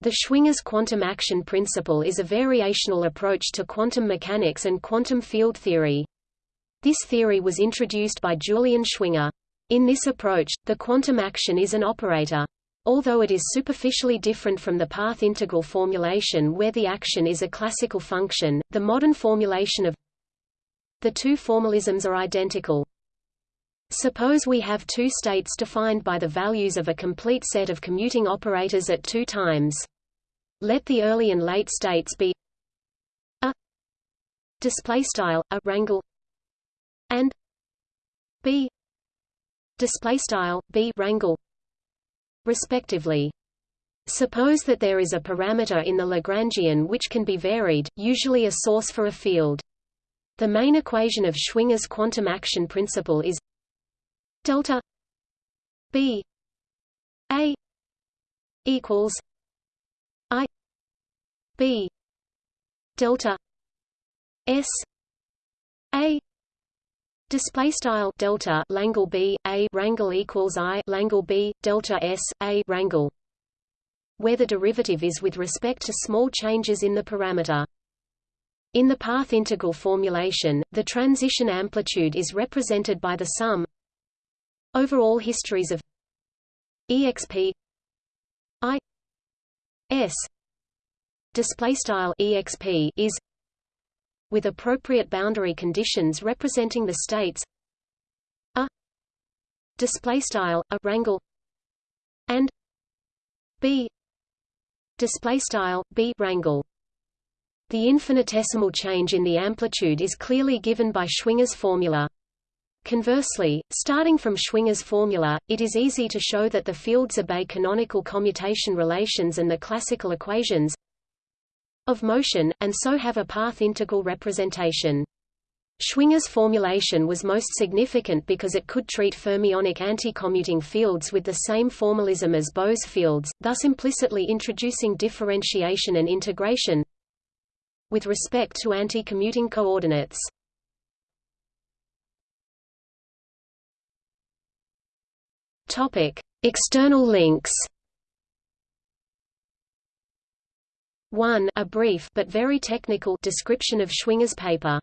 The Schwinger's quantum action principle is a variational approach to quantum mechanics and quantum field theory. This theory was introduced by Julian Schwinger. In this approach, the quantum action is an operator. Although it is superficially different from the path integral formulation where the action is a classical function, the modern formulation of the two formalisms are identical. Suppose we have two states defined by the values of a complete set of commuting operators at two times. Let the early and late states be a display style a rangle and b display style b rangle respectively. Suppose that there is a parameter in the Lagrangian which can be varied, usually a source for a field. The main equation of Schwinger's quantum action principle is delta b a equals i b delta s a Display style delta Langle B A rangle equals I Langle B delta S A rangle where the derivative is with respect to small changes in the parameter. In the path integral formulation, the transition amplitude is represented by the sum Overall histories of exp i s display style exp is with appropriate boundary conditions representing the states a display style a rangle and b display style b rangle the infinitesimal change in the amplitude is clearly given by Schwinger's formula. Conversely, starting from Schwinger's formula, it is easy to show that the fields obey canonical commutation relations and the classical equations of motion, and so have a path integral representation. Schwinger's formulation was most significant because it could treat fermionic anti-commuting fields with the same formalism as Bose fields, thus implicitly introducing differentiation and integration with respect to anti-commuting coordinates. Topic: External links. 1. A brief but very technical description of Schwinger's paper.